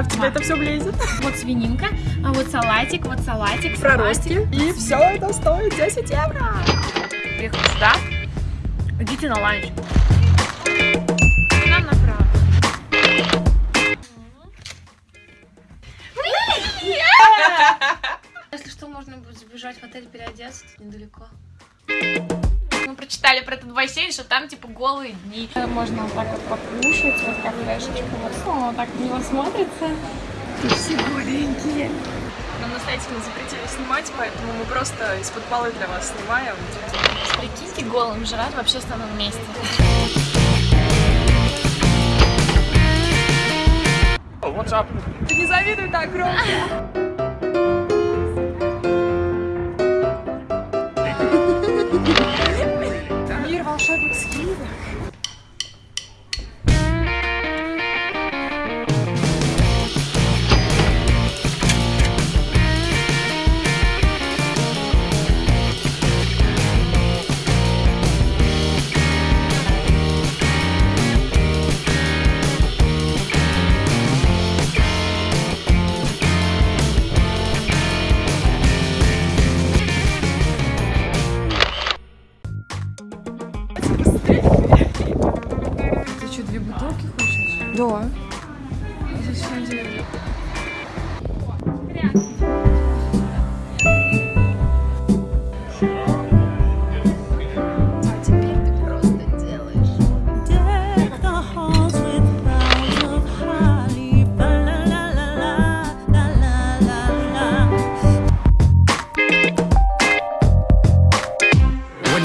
это все влезет. Вот свининка, а вот салатик, вот салатик, Проростки. И все это стоит 10 евро. Приехали сюда. Идите на ланч. Нам направо. Если что, можно будет забежать в отель переодеться, тут недалеко. Мы прочитали про этот бассейн, что там типа голые дни. Можно вот так вот покушать, вот как флешечка. Вот, ну, вот так на него смотрится. Все голенькие. Нам настоятельно запретили снимать, поэтому мы просто из-под полы для вас снимаем. Прикиньте голым жрать в общественном месте. What's up? Ты не завидуй так громко. public ski. Две бутылки хочешь? Да. Зачем делать?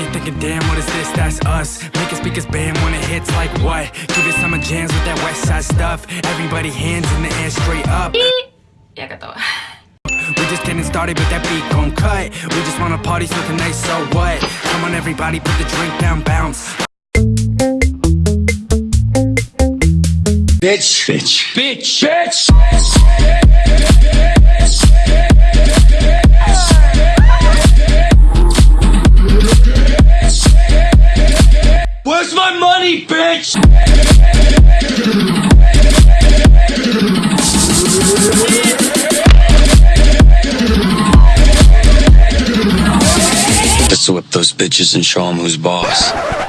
you thinking, damn, what is this? That's us. Making speakers bam when it hits like what? Give it summer jams with that west side stuff. Everybody hands in the air straight up. Yeah, got that we just getting started, but that beat gon' cut. We just wanna party, so tonight, so what? Come on, everybody, put the drink down, bounce. Bitch, bitch, bitch, bitch. bitch. Let's whip those bitches and show them who's boss.